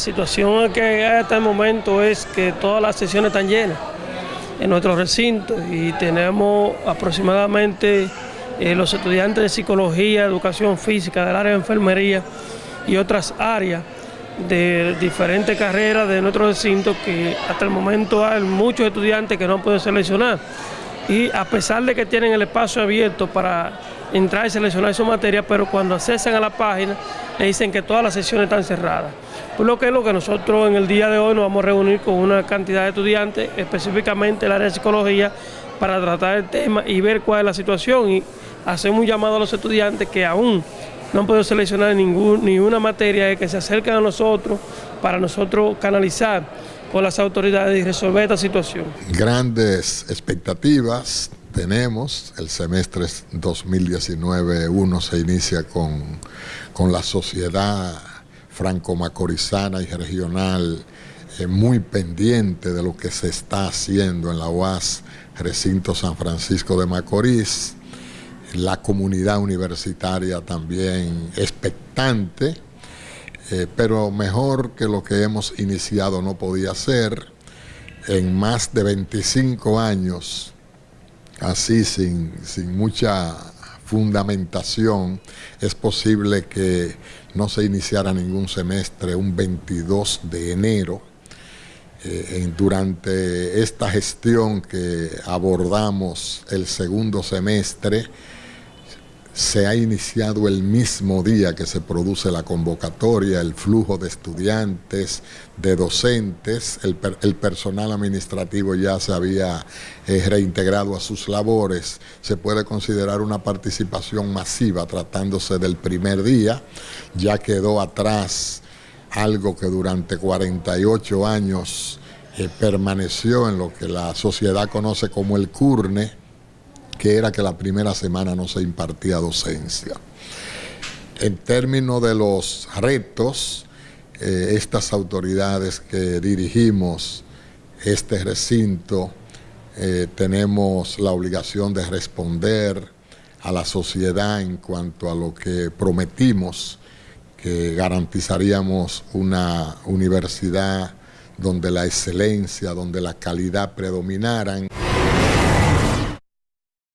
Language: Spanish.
la situación que hay hasta el momento es que todas las sesiones están llenas en nuestro recinto y tenemos aproximadamente eh, los estudiantes de psicología, educación física, del área de enfermería y otras áreas de diferentes carreras de nuestro recinto que hasta el momento hay muchos estudiantes que no podido seleccionar y a pesar de que tienen el espacio abierto para entrar y seleccionar su materia, pero cuando accesan a la página le dicen que todas las sesiones están cerradas. Por lo que es lo que nosotros en el día de hoy nos vamos a reunir con una cantidad de estudiantes, específicamente el área de psicología, para tratar el tema y ver cuál es la situación y hacemos un llamado a los estudiantes que aún no han podido seleccionar ningún, ninguna materia que se acerquen a nosotros para nosotros canalizar con las autoridades y resolver esta situación. Grandes expectativas tenemos, el semestre 2019-1 se inicia con, con la sociedad franco-macorizana y regional eh, muy pendiente de lo que se está haciendo en la UAS Recinto San Francisco de Macorís, la comunidad universitaria también expectante, eh, pero mejor que lo que hemos iniciado no podía ser. En más de 25 años, así sin, sin mucha fundamentación, es posible que no se iniciara ningún semestre un 22 de enero. Eh, durante esta gestión que abordamos el segundo semestre, se ha iniciado el mismo día que se produce la convocatoria, el flujo de estudiantes, de docentes, el, personal administrativo ya se había eh, reintegrado a sus labores, se puede considerar una participación masiva tratándose del primer día, ya quedó atrás algo que durante 48 años eh, permaneció en lo que la sociedad conoce como el CURNE, que era que la primera semana no se impartía docencia. En términos de los retos, eh, estas autoridades que dirigimos este recinto eh, tenemos la obligación de responder a la sociedad en cuanto a lo que prometimos, que garantizaríamos una universidad donde la excelencia, donde la calidad predominaran.